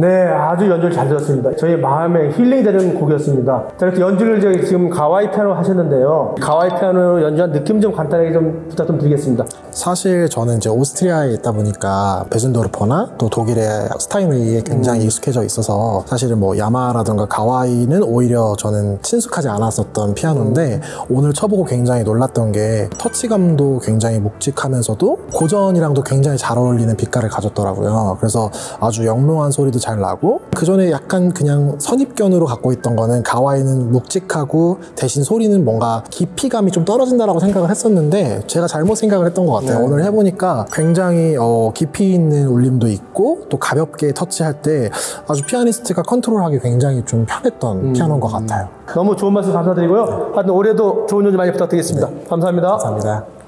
네, 아주 연주를 잘 들었습니다. 저희 마음에 힐링이 되는 곡이었습니다. 자, 이렇게 연주를 지금 가와이 피아노 하셨는데요. 가와이 피아노 연주한 느낌 좀 간단하게 좀 부탁 좀 드리겠습니다. 사실 저는 이제 오스트리아에 있다 보니까 베준도르퍼나 또 독일의 스타인웨이에 굉장히 익숙해져 있어서 사실은 뭐 야마라든가 가와이는 오히려 저는 친숙하지 않았었던 피아노인데 오늘 쳐보고 굉장히 놀랐던 게 터치감도 굉장히 묵직하면서도 고전이랑도 굉장히 잘 어울리는 빛깔을 가졌더라고요. 그래서 아주 영롱한 소리도 잘 나고 그 전에 약간 그냥 선입견으로 갖고 있던 거는 가와이는 묵직하고 대신 소리는 뭔가 깊이감이 좀 떨어진다라고 생각을 했었는데 제가 잘못 생각을 했던 것 같아요. 오늘 해보니까 굉장히 어, 깊이 있는 울림도 있고 또 가볍게 터치할 때 아주 피아니스트가 컨트롤하기 굉장히 좀 편했던 피아노인 것 같아요. 너무 좋은 말씀 감사드리고요. 하여튼 올해도 좋은 연주 많이 부탁드리겠습니다. 감사합니다. 감사합니다.